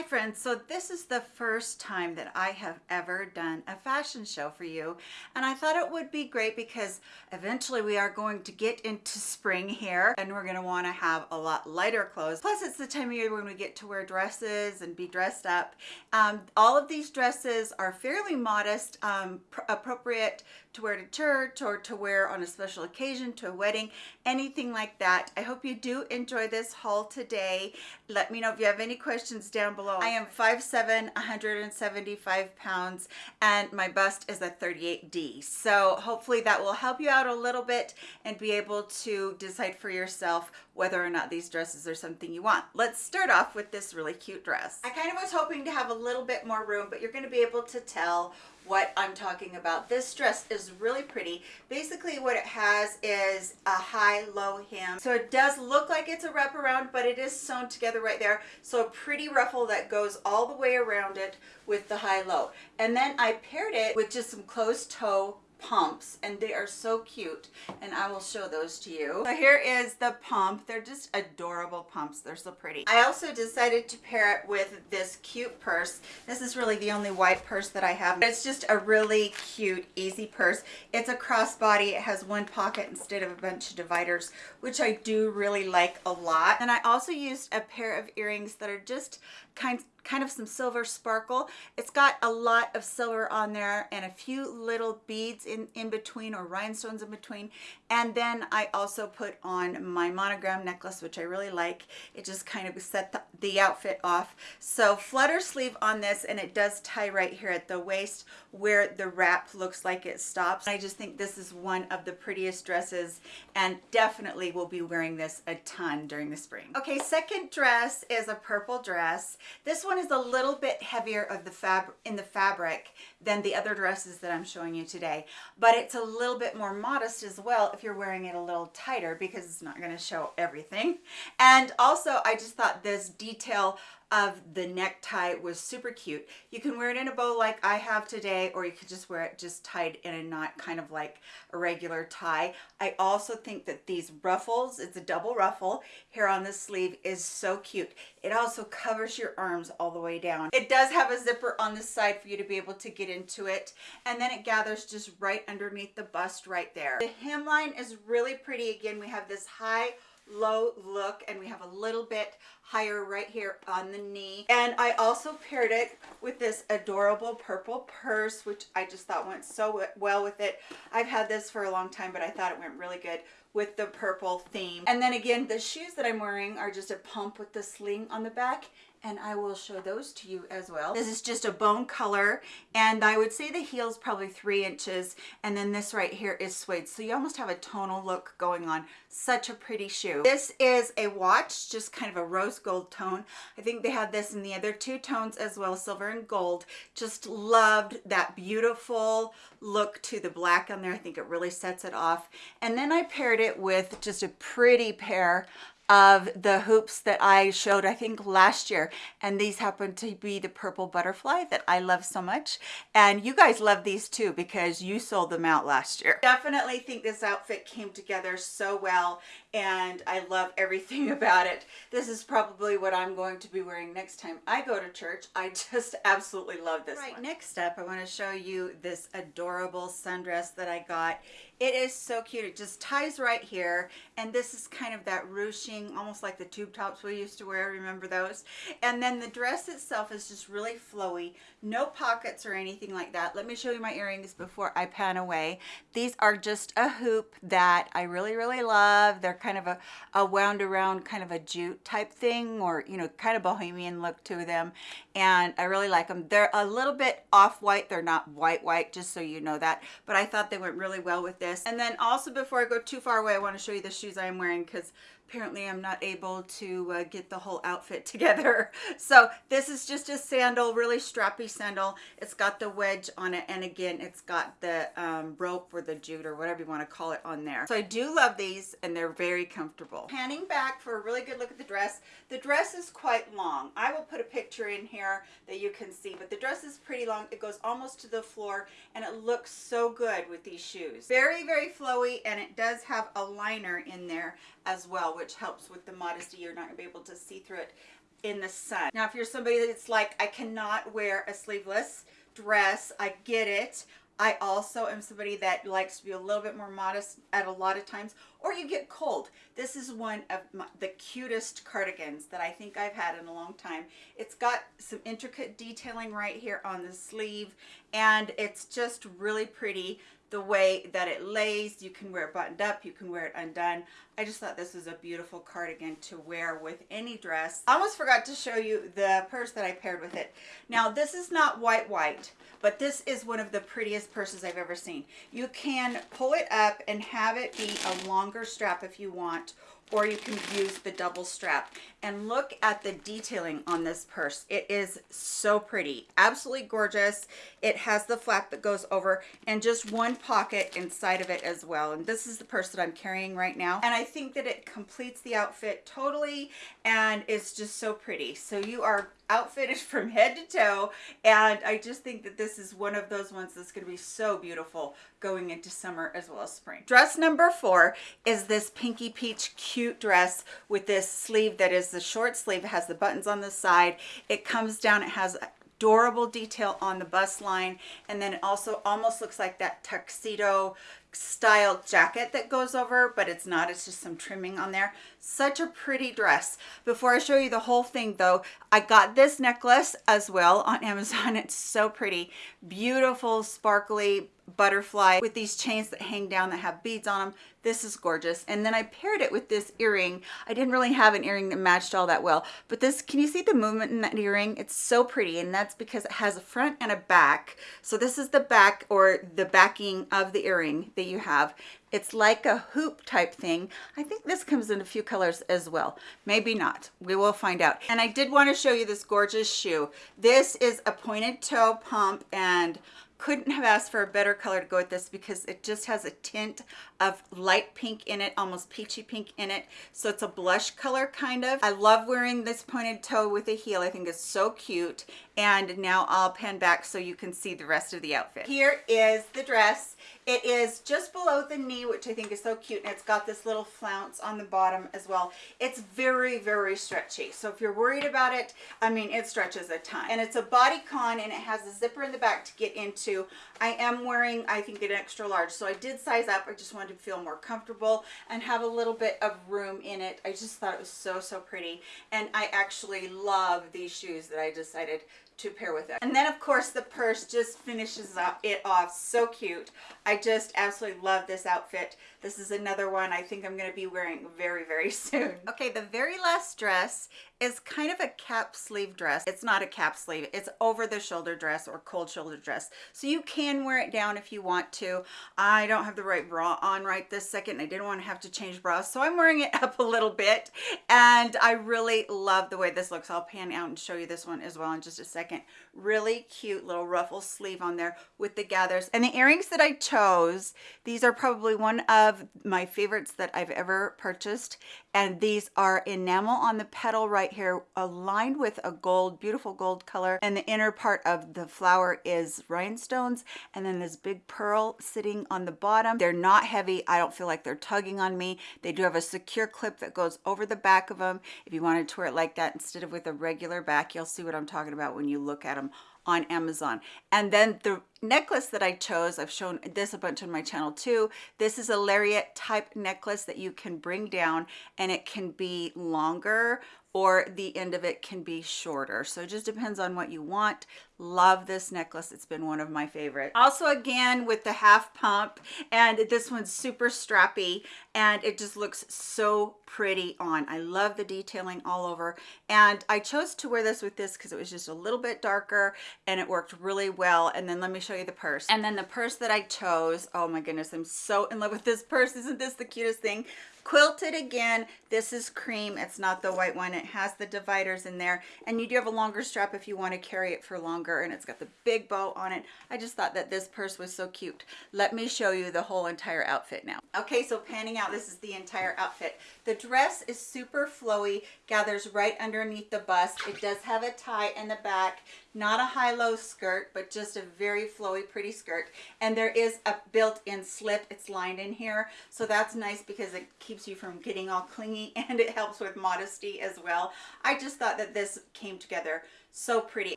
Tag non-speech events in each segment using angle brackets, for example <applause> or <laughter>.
Hi friends, so this is the first time that I have ever done a fashion show for you and I thought it would be great because eventually we are going to get into spring here and we're going to want to have a lot lighter clothes. Plus it's the time of year when we get to wear dresses and be dressed up. Um, all of these dresses are fairly modest, um, appropriate to wear to church or to wear on a special occasion, to a wedding, anything like that. I hope you do enjoy this haul today. Let me know if you have any questions down below. I am 5'7", 175 pounds, and my bust is a 38D. So hopefully that will help you out a little bit and be able to decide for yourself whether or not these dresses are something you want. Let's start off with this really cute dress. I kind of was hoping to have a little bit more room, but you're gonna be able to tell what I'm talking about. This dress is really pretty. Basically what it has is a high-low hem. So it does look like it's a wraparound, but it is sewn together right there. So a pretty ruffle that goes all the way around it with the high-low. And then I paired it with just some closed toe pumps and they are so cute and I will show those to you. So here is the pump. They're just adorable pumps. They're so pretty. I also decided to pair it with this cute purse. This is really the only white purse that I have. It's just a really cute, easy purse. It's a crossbody. It has one pocket instead of a bunch of dividers, which I do really like a lot. And I also used a pair of earrings that are just kind kind of some silver sparkle. It's got a lot of silver on there and a few little beads in, in between or rhinestones in between. And then I also put on my monogram necklace, which I really like. It just kind of set the, the outfit off. So flutter sleeve on this and it does tie right here at the waist where the wrap looks like it stops. I just think this is one of the prettiest dresses and definitely will be wearing this a ton during the spring. Okay, second dress is a purple dress. This one is a little bit heavier of the fab in the fabric than the other dresses that I'm showing you today, but it's a little bit more modest as well if you're wearing it a little tighter because it's not going to show everything. And also I just thought this detail of the necktie was super cute. You can wear it in a bow like I have today, or you could just wear it just tied in a knot, kind of like a regular tie. I also think that these ruffles, it's a double ruffle here on the sleeve, is so cute. It also covers your arms all the way down. It does have a zipper on the side for you to be able to get into it, and then it gathers just right underneath the bust right there. The hemline is really pretty. Again, we have this high low look and we have a little bit higher right here on the knee. And I also paired it with this adorable purple purse which I just thought went so well with it. I've had this for a long time but I thought it went really good with the purple theme. And then again the shoes that I'm wearing are just a pump with the sling on the back and I will show those to you as well. This is just a bone color and I would say the heel's probably three inches and then this right here is suede. So you almost have a tonal look going on. Such a pretty shoe. This is a watch, just kind of a rose gold tone. I think they had this in the other two tones as well, silver and gold. Just loved that beautiful look to the black on there. I think it really sets it off. And then I paired it with just a pretty pair of the hoops that I showed, I think last year. And these happen to be the purple butterfly that I love so much. And you guys love these too because you sold them out last year. Definitely think this outfit came together so well and I love everything <laughs> about it. This is probably what I'm going to be wearing next time I go to church. I just <laughs> absolutely love this right, one. Next up, I want to show you this adorable sundress that I got. It is so cute. It just ties right here. And this is kind of that ruching, almost like the tube tops we used to wear. Remember those? And then the dress itself is just really flowy. No pockets or anything like that. Let me show you my earrings before I pan away. These are just a hoop that I really, really love. They're kind of a, a wound around kind of a jute type thing or, you know, kind of bohemian look to them. And I really like them. They're a little bit off-white. They're not white white, just so you know that. But I thought they went really well with this. And then also before I go too far away, I want to show you the shoes I'm wearing because apparently I'm not able to uh, get the whole outfit <laughs> together. So this is just a sandal, really strappy sandal. It's got the wedge on it. And again, it's got the um, rope or the jute or whatever you want to call it on there. So I do love these and they're very comfortable. Panning back for a really good look at the dress. The dress is quite long. I will put a picture in here that you can see, but the dress is pretty long. It goes almost to the floor and it looks so good with these shoes. Very, very flowy and it does have a liner in there as well, which helps with the modesty. You're not going to be able to see through it in the sun. Now, if you're somebody that's like, I cannot wear a sleeveless dress, I get it. I also am somebody that likes to be a little bit more modest at a lot of times, or you get cold. This is one of my, the cutest cardigans that I think I've had in a long time. It's got some intricate detailing right here on the sleeve, and it's just really pretty the way that it lays. You can wear it buttoned up, you can wear it undone. I just thought this was a beautiful cardigan to wear with any dress. I almost forgot to show you the purse that I paired with it. Now this is not white white, but this is one of the prettiest purses I've ever seen. You can pull it up and have it be a longer strap if you want, or you can use the double strap and look at the detailing on this purse. It is so pretty absolutely gorgeous. It has the flap that goes over and just one pocket inside of it as well. And this is the purse that i'm carrying right now. And i think that it completes the outfit totally and it's just so pretty. So you are outfitted <laughs> from head to toe. And I just think that this is one of those ones that's going to be so beautiful going into summer as well as spring. Dress number four is this pinky peach cute dress with this sleeve that is the short sleeve. It has the buttons on the side. It comes down. It has adorable detail on the bust line and then it also almost looks like that tuxedo style jacket that goes over but it's not it's just some trimming on there such a pretty dress. Before i show you the whole thing though i got this necklace as well on <laughs> amazon. It's so pretty. Beautiful sparkly butterfly with these chains that hang down that have beads on them this is gorgeous. And then i paired it with this earring. I didn't really have an earring that matched all that well. But this can you see the movement in that earring? It's so pretty and that's because it has a front and a back. So this is the back or the backing of the earring that you have it's like a hoop type thing. I think this comes in a few colors as well. Maybe not. We will find out. And I did want to show you this gorgeous shoe. This is a pointed toe pump and couldn't have asked for a better color to go with this because it just has a tint of light pink in it almost peachy pink in it so it's a blush color kind of i love wearing this pointed toe with a heel i think it's so cute and now i'll pan back so you can see the rest of the outfit here is the dress it is just below the knee, which I think is so cute. And it's got this little flounce on the bottom as well. It's very, very stretchy. So if you're worried about it, I mean, it stretches a ton. And it's a bodycon and it has a zipper in the back to get into. I am wearing, I think, an extra large. So I did size up. I just wanted to feel more comfortable and have a little bit of room in it. I just thought it was so, so pretty. And I actually love these shoes that I decided to pair with it. And then of course the purse just finishes up it off so cute. I just absolutely love this outfit. This is another one I think I'm going to be wearing very, very <laughs> soon. Okay, the very last dress is kind of a cap sleeve dress. It's not a cap sleeve. It's over the shoulder dress or cold shoulder dress. So you can wear it down if you want to. I don't have the right bra on right this second. I didn't want to have to change bras. So I'm wearing it <laughs> up a little bit. And I really love the way this looks. I'll pan out and show you this one as well in just a second. Really cute little ruffle sleeve on there with the gathers. And the earrings that I chose, these are probably one of my favorites that I've ever purchased. And these are enamel on the petal right here, aligned with a gold, beautiful gold color. And the inner part of the flower is rhinestones. And then this big pearl sitting on the bottom. They're not heavy. I don't feel like they're tugging on me. They do have a secure clip that goes over the back of them. If you wanted to wear it like that instead of with a regular back, you'll see what I'm talking about when you look at them on Amazon. And then the necklace that I chose, I've shown this a bunch on my channel too. This is a lariat type necklace that you can bring down and it can be longer or the end of it can be shorter. So it just depends on what you want. Love this necklace. It's been one of my favorites. Also again with the half pump and this one's super strappy and it just looks so pretty on. I love the detailing all over and I chose to wear this with this because it was just a little bit darker and it worked really well. And then let me show you the purse. And then the purse that I chose, oh my goodness, I'm so in love with this purse. Isn't this the cutest thing? Quilted again. This is cream. It's not the white one. It has the dividers in there. And you do have a longer strap if you want to carry it for longer and it's got the big bow on it. I just thought that this purse was so cute. Let me show you the whole entire outfit now. Okay so panning out this is the entire outfit. The dress is super flowy gathers right underneath the bust. It does have a tie in the back not a high-low skirt but just a very flowy pretty skirt. And there is a built-in slip. It's lined in here. So that's nice because it keeps you from getting all clingy <laughs> and it helps with modesty as well. I just thought that this came together so pretty.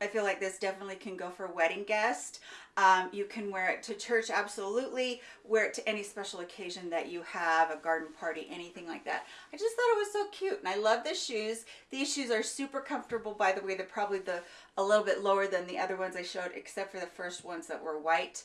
I feel like this definitely can go for wedding guest. Um, you can wear it to church, absolutely. Wear it to any special occasion that you have, a garden party, anything like that. I just thought it was so cute and I love the shoes. These shoes are super comfortable, by the way. They're probably the a little bit lower than the other ones I showed, except for the first ones that were white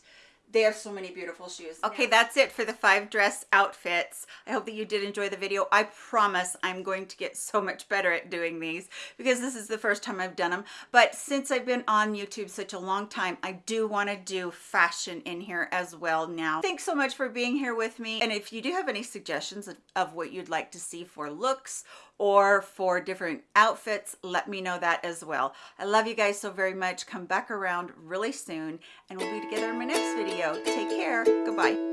they have so many beautiful shoes. Okay, that's it for the five dress outfits. I hope that you did enjoy the video. I promise I'm going to get so much better at doing these because this is the first time I've done them. But since I've been on YouTube such a long time, I do want to do fashion in here as well now. Thanks so much for being here with me. And if you do have any suggestions of, of what you'd like to see for looks or for different outfits, let me know that as well. I love you guys so very much. Come back around really soon and we'll be together in my next video. Take care. Goodbye.